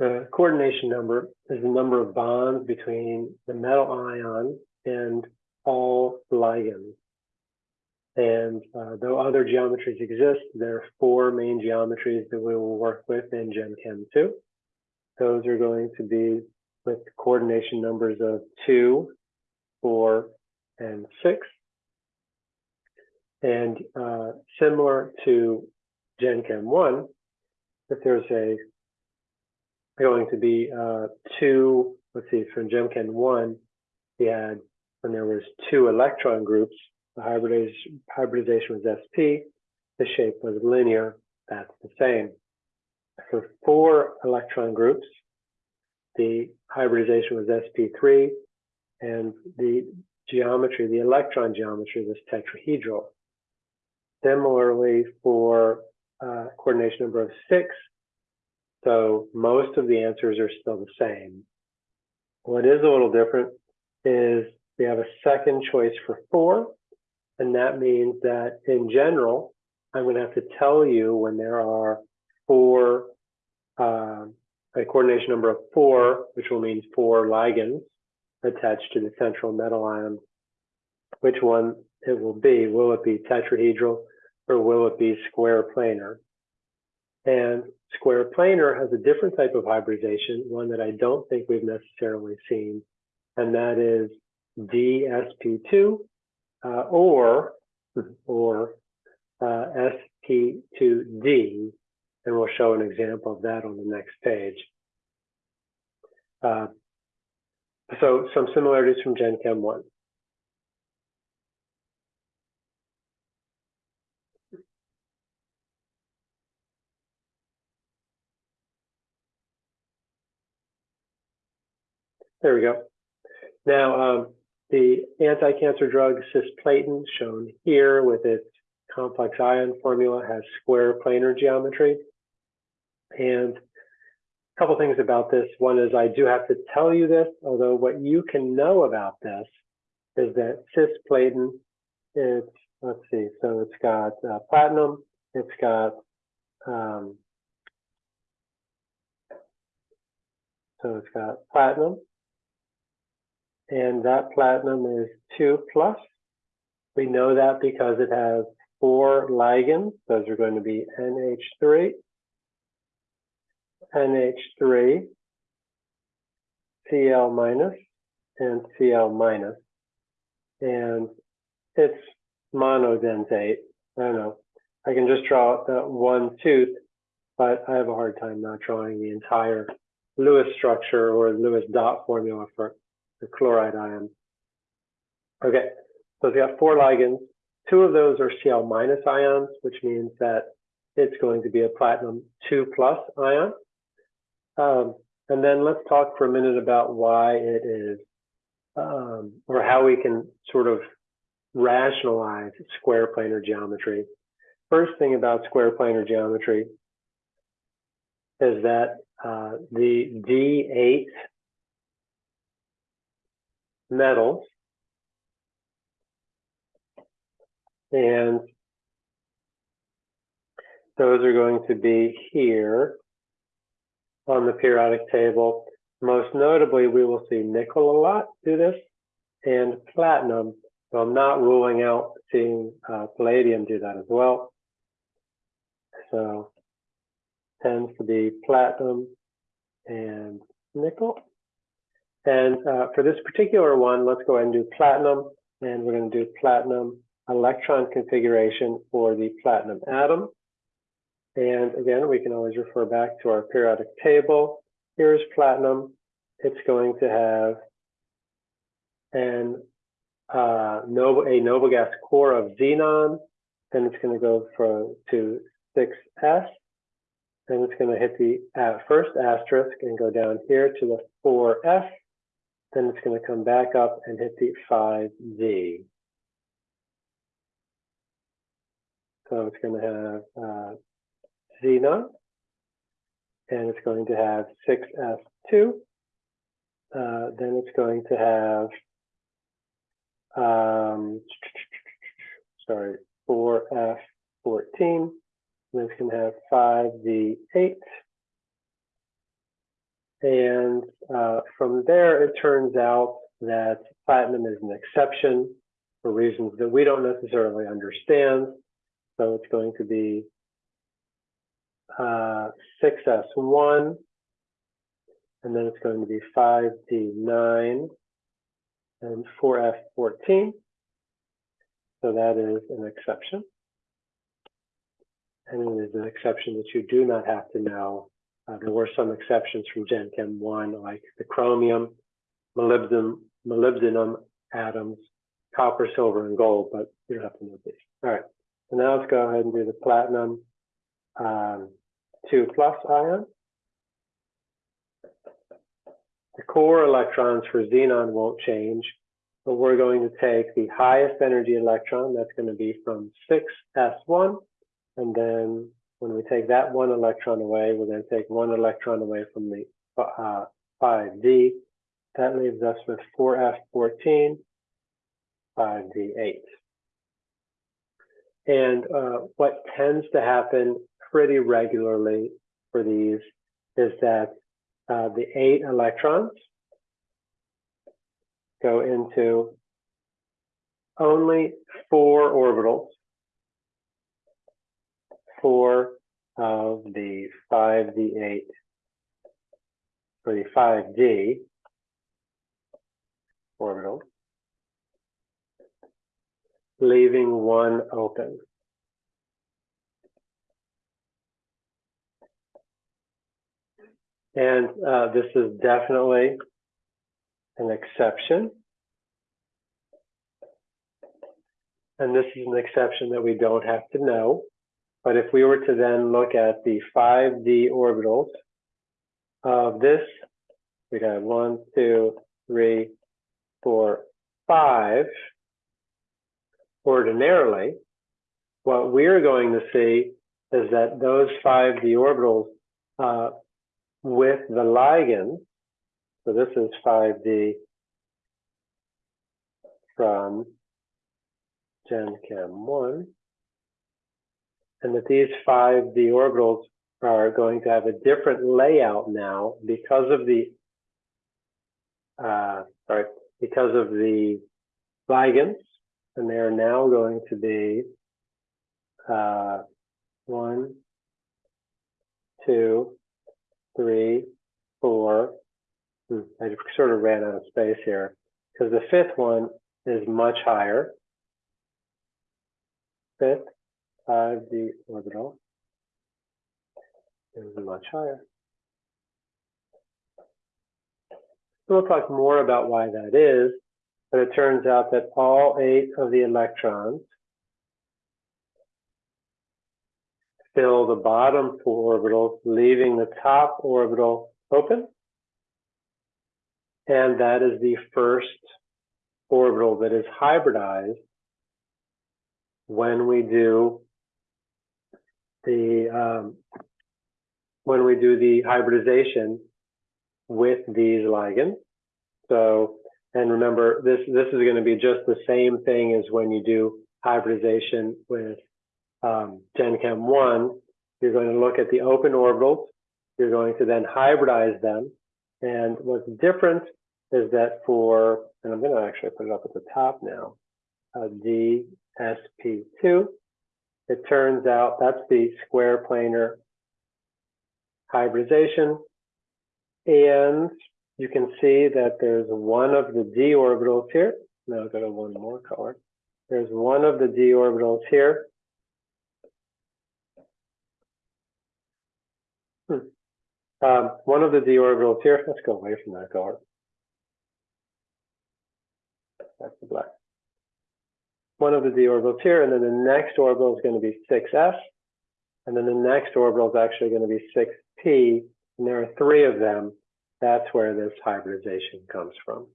The coordination number is the number of bonds between the metal ion and all ligands. And uh, though other geometries exist, there are four main geometries that we will work with in Gen Chem 2. Those are going to be with coordination numbers of 2, 4, and 6. And uh, similar to Gen Chem 1, if there's a going to be uh, two, let's see, from Gen Chem 1, we had when there was two electron groups, the hybridization, hybridization was sp, the shape was linear, that's the same. For four electron groups, the hybridization was sp3, and the geometry, the electron geometry was tetrahedral. Similarly, for uh, coordination number of six, so most of the answers are still the same. What is a little different is we have a second choice for four, and that means that in general, I'm going to have to tell you when there are four, uh, a coordination number of four, which will mean four ligands attached to the central metal ion, which one it will be. Will it be tetrahedral or will it be square planar? And square planar has a different type of hybridization, one that I don't think we've necessarily seen, and that is DSP2 uh, or or uh, SP2D, and we'll show an example of that on the next page. Uh, so some similarities from Gen Chem 1. There we go. Now, um, the anti-cancer drug cisplatin, shown here with its complex ion formula, has square planar geometry. And a couple things about this. One is I do have to tell you this, although what you can know about this is that cisplatin, it's, let's see, so it's got uh, platinum, it's got um, so it's got platinum, and that platinum is 2 plus. We know that because it has four ligands. Those are going to be NH3, NH3, Cl minus, and Cl minus. And it's monodentate. I don't know. I can just draw that one tooth, but I have a hard time not drawing the entire Lewis structure or Lewis dot formula for the chloride ion. Okay, so it's got four ligands. Two of those are Cl minus ions, which means that it's going to be a platinum 2 plus ion. Um, and then let's talk for a minute about why it is, um, or how we can sort of rationalize square planar geometry. First thing about square planar geometry is that uh, the D8 metals. And those are going to be here on the periodic table. Most notably, we will see nickel a lot do this and platinum. So I'm not ruling out seeing uh, palladium do that as well. So tends to be platinum and nickel. And uh, for this particular one, let's go ahead and do platinum. And we're going to do platinum electron configuration for the platinum atom. And again, we can always refer back to our periodic table. Here's platinum. It's going to have an uh, noble, a noble gas core of xenon. Then it's going to go from to 6s. Then it's going to hit the uh, first asterisk and go down here to the 4f. Then it's going to come back up and hit the 5D. So it's going to have uh, xenon, and it's going to have 6S2. Uh, then it's going to have, um, sorry, 4F14. Then it's going to have 5D8. And uh, from there, it turns out that platinum is an exception for reasons that we don't necessarily understand. So it's going to be uh, 6S1, and then it's going to be 5D9 and 4F14. So that is an exception. And it is an exception that you do not have to know. Uh, there were some exceptions from Gen Chem 1, like the chromium, molybdenum, molybdenum atoms, copper, silver, and gold, but you don't have to know these. All right, so now let's go ahead and do the platinum um, 2 plus ion. The core electrons for xenon won't change, but we're going to take the highest energy electron, that's going to be from 6s1, and then when we take that one electron away, we're going to take one electron away from the uh, 5d. That leaves us with 4f14, 5d8. And uh, what tends to happen pretty regularly for these is that uh, the eight electrons go into only four orbitals, four of the 5d8 for the 5d orbital, leaving one open. And uh, this is definitely an exception. And this is an exception that we don't have to know. But if we were to then look at the 5D orbitals of this, we'd have one, two, three, four, five. Ordinarily, what we're going to see is that those 5D orbitals uh, with the ligand, so this is 5D from GenChem 1, and that these 5D orbitals are going to have a different layout now because of the, uh, sorry, because of the ligands, and they are now going to be uh, one, two, three, four. Hmm, I sort of ran out of space here because the fifth one is much higher. Fifth, 5d orbital is much higher. We'll talk more about why that is, but it turns out that all eight of the electrons fill the bottom four orbitals, leaving the top orbital open. And that is the first orbital that is hybridized when we do the um, when we do the hybridization with these ligands. So, and remember, this this is going to be just the same thing as when you do hybridization with um, GenChem 1, you're going to look at the open orbitals. You're going to then hybridize them. And what's different is that for, and I'm going to actually put it up at the top now, uh, DSP2, it turns out that's the square planar hybridization. And you can see that there's one of the d orbitals here. Now I'll go to one more color. There's one of the d orbitals here Hmm. Um, one of the d orbitals here, let's go away from that color. That's the black. One of the d orbitals here, and then the next orbital is going to be 6s, and then the next orbital is actually going to be 6p, and there are three of them. That's where this hybridization comes from.